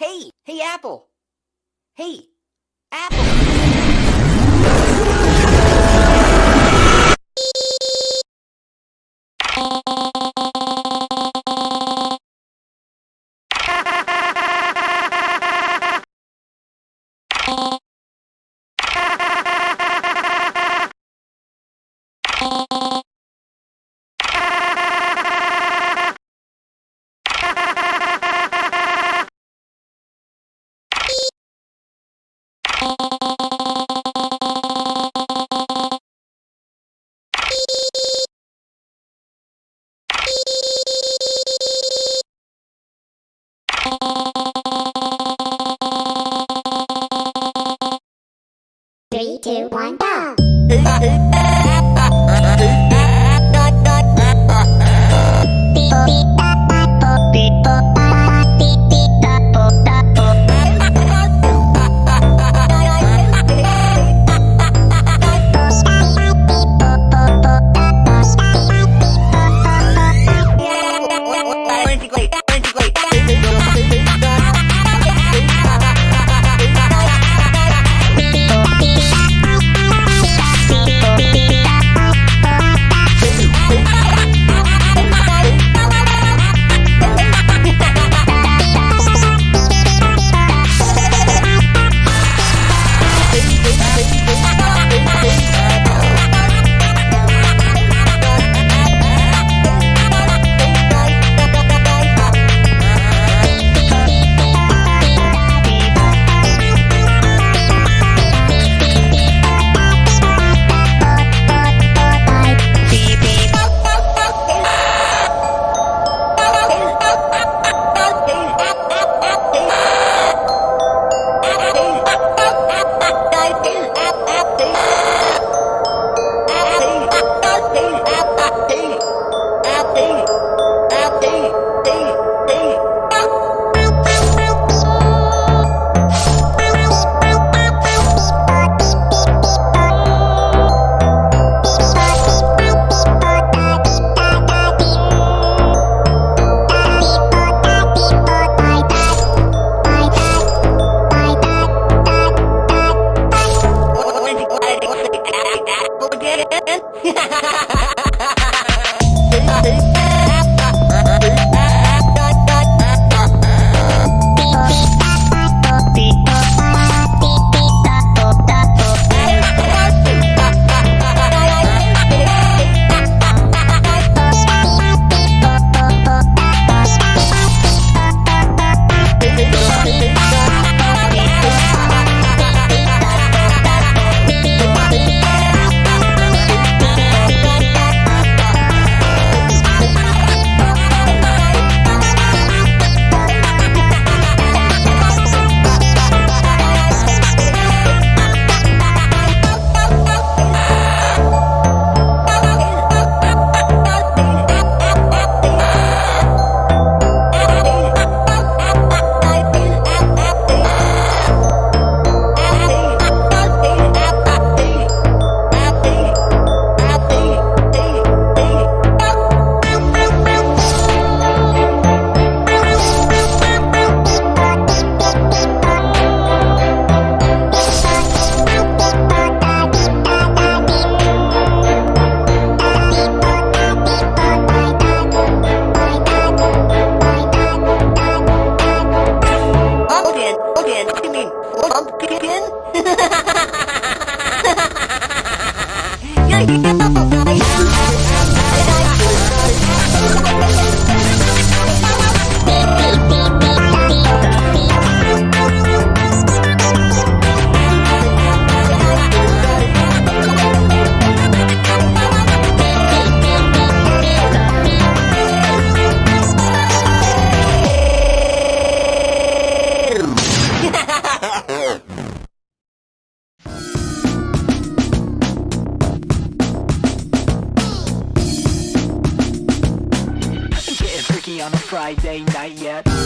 Hey, hey, Apple. Hey, Apple. Two, one, go! Pumpkin? Friday night yet